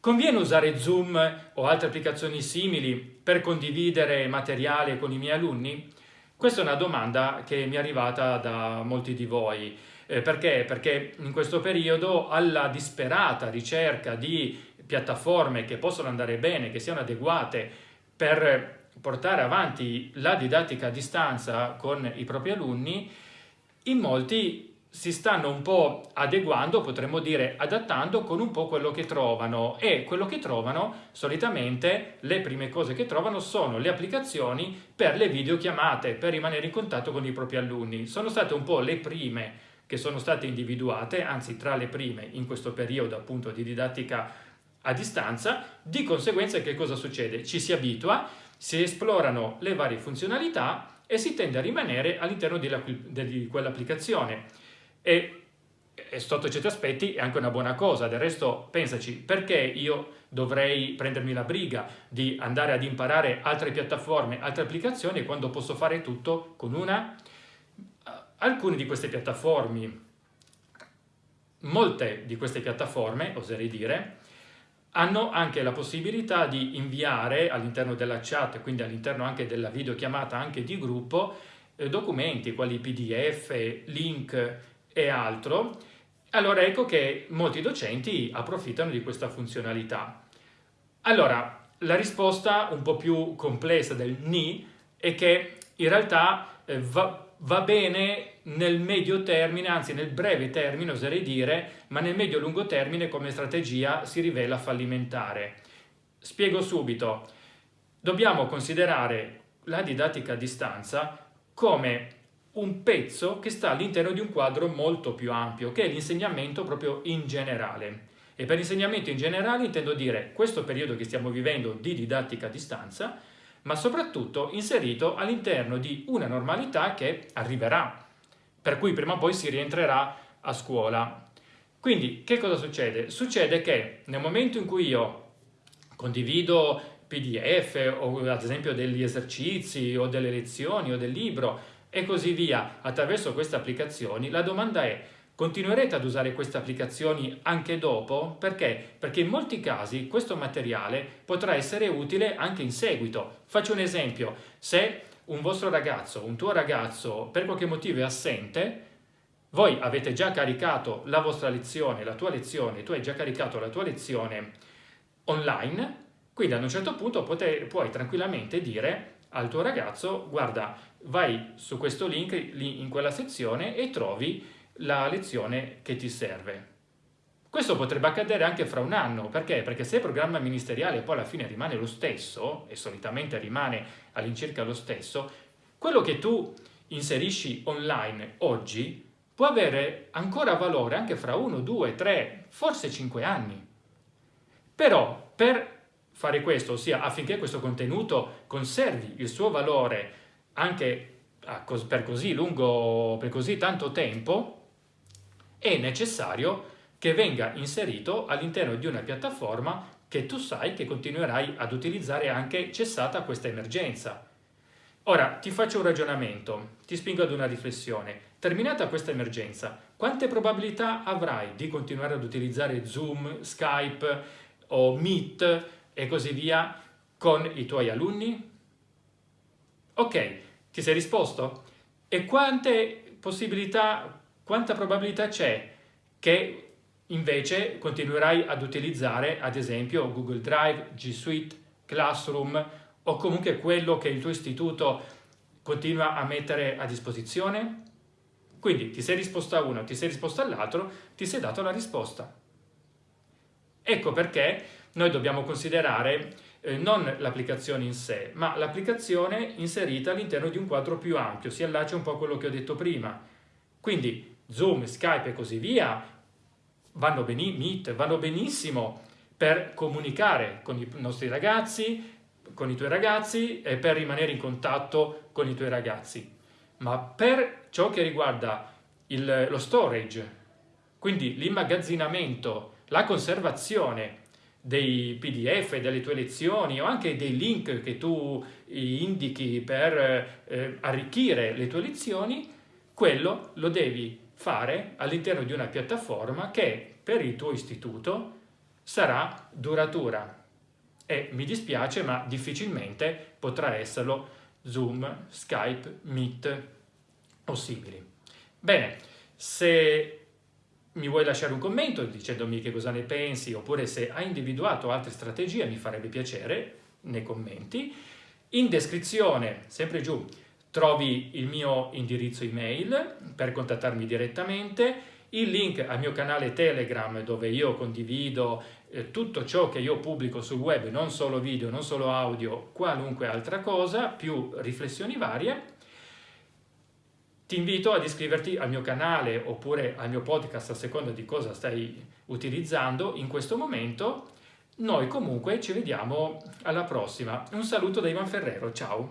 Conviene usare Zoom o altre applicazioni simili per condividere materiale con i miei alunni? Questa è una domanda che mi è arrivata da molti di voi. Eh, perché? Perché in questo periodo alla disperata ricerca di piattaforme che possono andare bene, che siano adeguate per portare avanti la didattica a distanza con i propri alunni, in molti si stanno un po' adeguando, potremmo dire adattando con un po' quello che trovano e quello che trovano solitamente le prime cose che trovano sono le applicazioni per le videochiamate, per rimanere in contatto con i propri alunni. Sono state un po' le prime che sono state individuate, anzi tra le prime in questo periodo appunto di didattica a distanza, di conseguenza che cosa succede? Ci si abitua, si esplorano le varie funzionalità e si tende a rimanere all'interno di quell'applicazione e, e sotto certi aspetti è anche una buona cosa, del resto pensaci, perché io dovrei prendermi la briga di andare ad imparare altre piattaforme, altre applicazioni quando posso fare tutto con una? Alcune di queste piattaforme, molte di queste piattaforme, oserei dire, hanno anche la possibilità di inviare all'interno della chat, quindi all'interno anche della videochiamata anche di gruppo, eh, documenti quali pdf, link e altro, allora ecco che molti docenti approfittano di questa funzionalità. Allora, la risposta un po' più complessa del ni è che in realtà eh, va, va bene nel medio termine, anzi nel breve termine oserei dire, ma nel medio-lungo termine come strategia si rivela fallimentare. Spiego subito. Dobbiamo considerare la didattica a distanza come un pezzo che sta all'interno di un quadro molto più ampio, che è l'insegnamento proprio in generale. E per insegnamento in generale intendo dire questo periodo che stiamo vivendo di didattica a distanza, ma soprattutto inserito all'interno di una normalità che arriverà, per cui prima o poi si rientrerà a scuola. Quindi che cosa succede? Succede che nel momento in cui io condivido PDF o ad esempio degli esercizi o delle lezioni o del libro e così via attraverso queste applicazioni, la domanda è continuerete ad usare queste applicazioni anche dopo? Perché? Perché in molti casi questo materiale potrà essere utile anche in seguito. Faccio un esempio, se un vostro ragazzo, un tuo ragazzo per qualche motivo è assente, voi avete già caricato la vostra lezione, la tua lezione, tu hai già caricato la tua lezione online, quindi ad un certo punto puoi tranquillamente dire al tuo ragazzo guarda vai su questo link lì in quella sezione e trovi la lezione che ti serve. Questo potrebbe accadere anche fra un anno, perché? Perché se il programma ministeriale poi alla fine rimane lo stesso, e solitamente rimane all'incirca lo stesso, quello che tu inserisci online oggi può avere ancora valore anche fra uno, due, tre, forse cinque anni. Però per fare questo, ossia affinché questo contenuto conservi il suo valore anche per così lungo, per così tanto tempo, è necessario che venga inserito all'interno di una piattaforma che tu sai che continuerai ad utilizzare anche cessata questa emergenza. Ora, ti faccio un ragionamento, ti spingo ad una riflessione. Terminata questa emergenza, quante probabilità avrai di continuare ad utilizzare Zoom, Skype o Meet e così via con i tuoi alunni? Ok, ti sei risposto? E quante possibilità, quanta probabilità c'è che invece continuerai ad utilizzare ad esempio Google Drive, G Suite, Classroom o comunque quello che il tuo istituto continua a mettere a disposizione? Quindi ti sei risposto a uno, ti sei risposto all'altro, ti sei dato la risposta. Ecco perché noi dobbiamo considerare eh, non l'applicazione in sé, ma l'applicazione inserita all'interno di un quadro più ampio, si allaccia un po' a quello che ho detto prima. Quindi Zoom, Skype e così via vanno, Meet, vanno benissimo per comunicare con i nostri ragazzi, con i tuoi ragazzi e per rimanere in contatto con i tuoi ragazzi. Ma per ciò che riguarda il, lo storage, quindi l'immagazzinamento, la conservazione dei pdf delle tue lezioni o anche dei link che tu indichi per eh, arricchire le tue lezioni, quello lo devi fare all'interno di una piattaforma che per il tuo istituto sarà duratura e mi dispiace ma difficilmente potrà esserlo Zoom, Skype, Meet o simili. Bene, se mi vuoi lasciare un commento dicendomi che cosa ne pensi oppure se hai individuato altre strategie mi farebbe piacere nei commenti. In descrizione, sempre giù, trovi il mio indirizzo email per contattarmi direttamente, il link al mio canale Telegram dove io condivido eh, tutto ciò che io pubblico sul web, non solo video, non solo audio, qualunque altra cosa, più riflessioni varie. Ti invito ad iscriverti al mio canale oppure al mio podcast a seconda di cosa stai utilizzando in questo momento. Noi comunque ci vediamo alla prossima. Un saluto da Ivan Ferrero, ciao!